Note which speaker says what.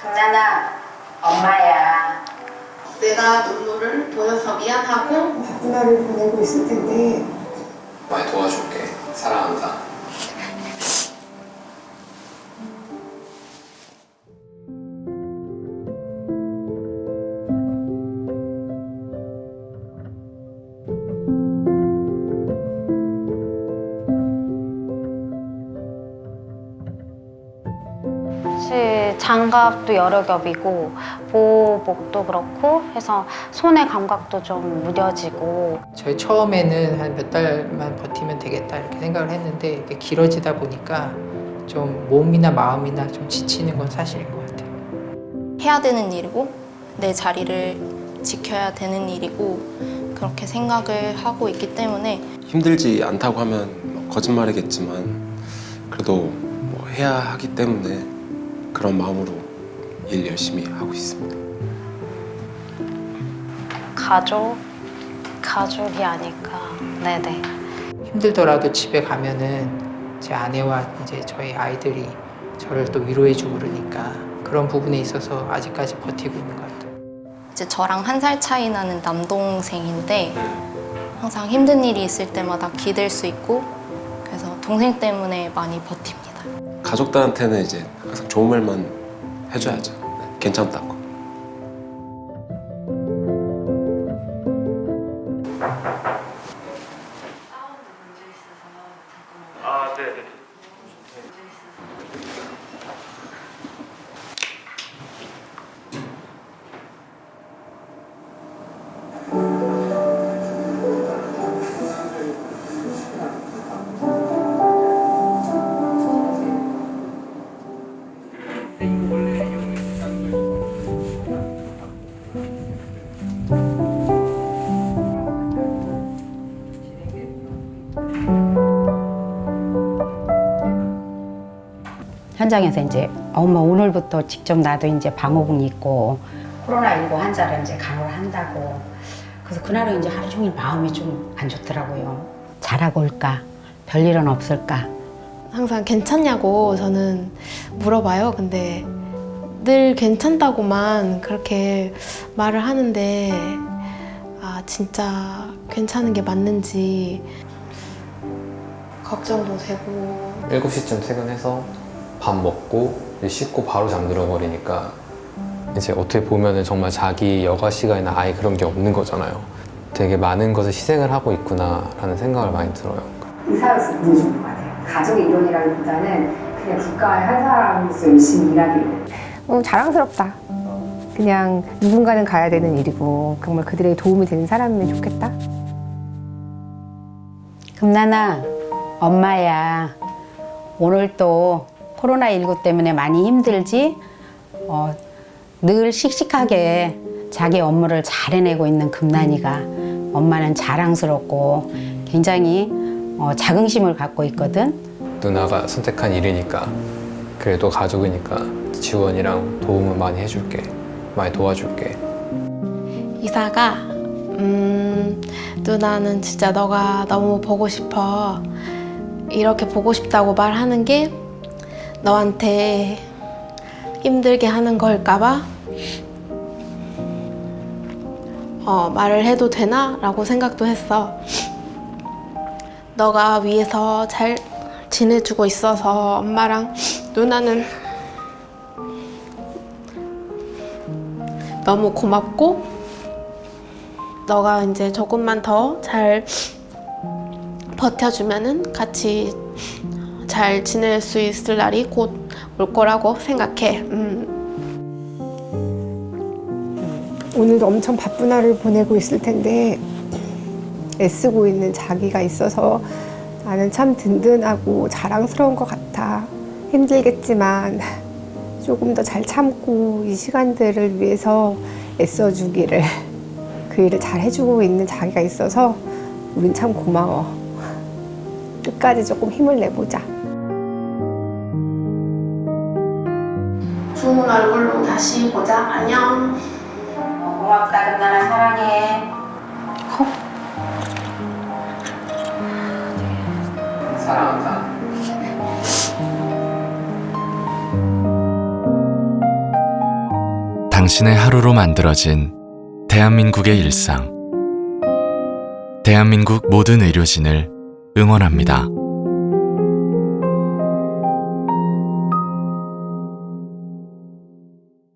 Speaker 1: 금나나 엄마야
Speaker 2: 내가 눈물을 보여서 미안하고
Speaker 3: 바쁜 하루 보내고 있을 텐데
Speaker 4: 많이 도와줄게. 사랑한다.
Speaker 5: 장갑도 여러 겹이고 보호복도 그렇고 해서 손의 감각도 좀 무뎌지고
Speaker 6: 저희 처음에는 한 몇 달만 버티면 되겠다 이렇게 생각을 했는데 이게 길어지다 보니까 좀 몸이나 마음이나 좀 지치는 건 사실인 것 같아요.
Speaker 7: 해야 되는 일이고 내 자리를 지켜야 되는 일이고 그렇게 생각을 하고 있기 때문에
Speaker 8: 힘들지 않다고 하면 뭐 거짓말이겠지만 그래도 뭐 해야 하기 때문에 그런 마음으로 일 열심히 하고 있습니다.
Speaker 5: 가족, 가족이 아닐까. 네네.
Speaker 6: 힘들더라도 집에 가면은 제 아내와 이제 저희 아이들이 저를 또 위로해주고 그러니까 그런 부분에 있어서 아직까지 버티고 있는 것 같아요.
Speaker 7: 이제 저랑 한 살 차이 나는 남동생인데 항상 힘든 일이 있을 때마다 기댈 수 있고 그래서 동생 때문에 많이 버팁니다.
Speaker 8: 가족들한테는 이제 항상 좋은 말만 해줘야죠. 네, 괜찮다고.
Speaker 1: 현장에서 이제 엄마 오늘부터 직접 나도 이제 방호복 입고 코로나19 환자를 이제 간호를 한다고. 그래서 그날은 이제 하루 종일 마음이 좀 안 좋더라고요. 잘하고 올까? 별일은 없을까?
Speaker 2: 항상 괜찮냐고 저는 물어봐요. 근데 늘 괜찮다고만 그렇게 말을 하는데 아 진짜 괜찮은 게 맞는지 걱정도 되고
Speaker 4: 7시쯤 퇴근해서 밥 먹고 씻고 바로 잠들어 버리니까 이제 어떻게 보면은 정말 자기 여가 시간이나 아예 그런 게 없는 거잖아요. 되게 많은 것을 희생을 하고 있구나 라는 생각을 많이 들어요.
Speaker 1: 의사로서 좋은 것 같아요 가족의 일원이라기보다는 그냥 국가의 한 사람으로서 열심히 일하기를
Speaker 3: 어, 자랑스럽다. 그냥 누군가는 가야 되는 일이고 정말 그들에게 도움이 되는 사람이면 좋겠다.
Speaker 1: 금나나 엄마야 오늘 또 코로나19 때문에 많이 힘들지 어, 늘 씩씩하게 자기 업무를 잘 해내고 있는 금난이가 엄마는 자랑스럽고 굉장히 어, 자긍심을 갖고 있거든
Speaker 4: 누나가 선택한 일이니까 그래도 가족이니까 지원이랑 도움을 많이 해줄게. 많이 도와줄게.
Speaker 2: 이사가 음 누나는 진짜 너가 너무 보고 싶어 이렇게 보고 싶다고 말하는 게 너한테 힘들게 하는 걸까봐 어, 말을 해도 되나? 라고 생각도 했어 너가 위에서 잘 지내주고 있어서 엄마랑 누나는 너무 고맙고 너가 이제 조금만 더 잘 버텨주면은 같이 잘 지낼 수 있을 날이 곧 올 거라고 생각해. 음.
Speaker 3: 오늘도 엄청 바쁜 하루를 보내고 있을 텐데 애쓰고 있는 자기가 있어서 나는 참 든든하고 자랑스러운 것 같아. 힘들겠지만 조금 더 잘 참고 이 시간들을 위해서 애써주기를 그 일을 잘 해주고 있는 자기가 있어서 우린 참 고마워. 끝까지 조금 힘을 내보자.
Speaker 2: 좋은 얼굴로 다시 보자. 안녕.
Speaker 1: 고맙다 금나나 사랑해
Speaker 4: 사랑한다.
Speaker 9: 당신의 하루로 만들어진 대한민국의 일상. 대한민국 모든 의료진을 응원합니다.